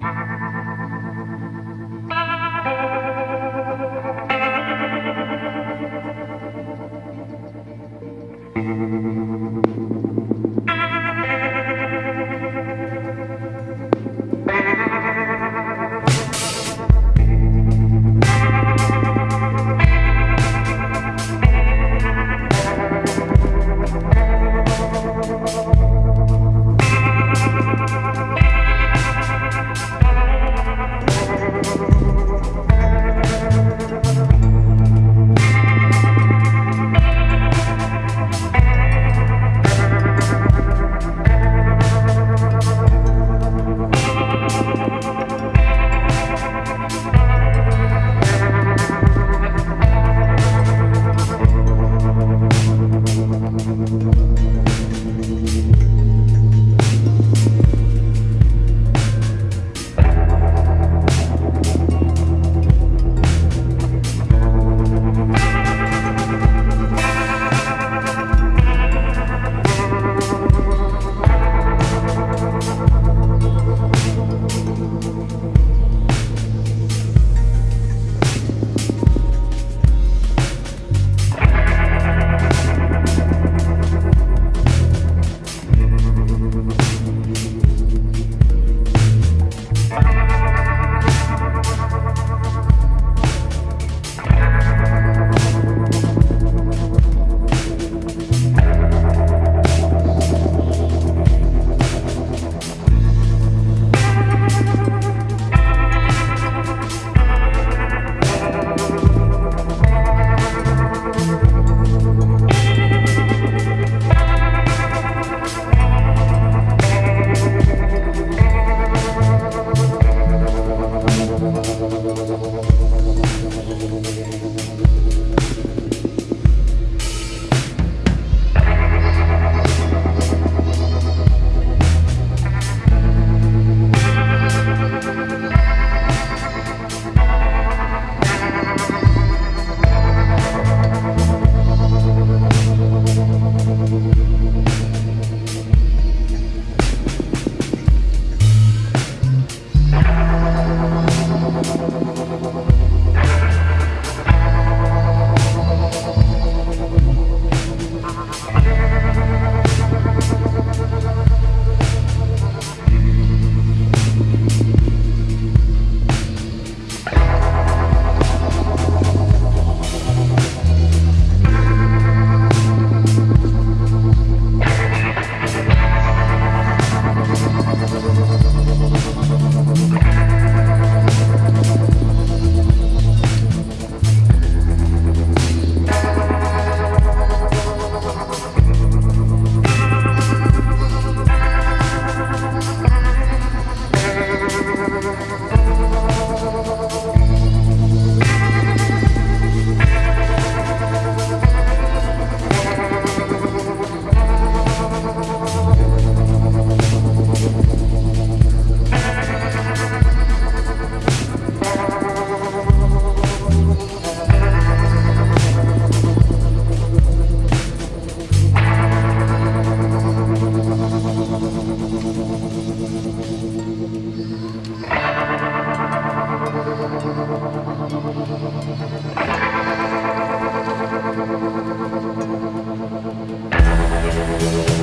You. We'll be right back.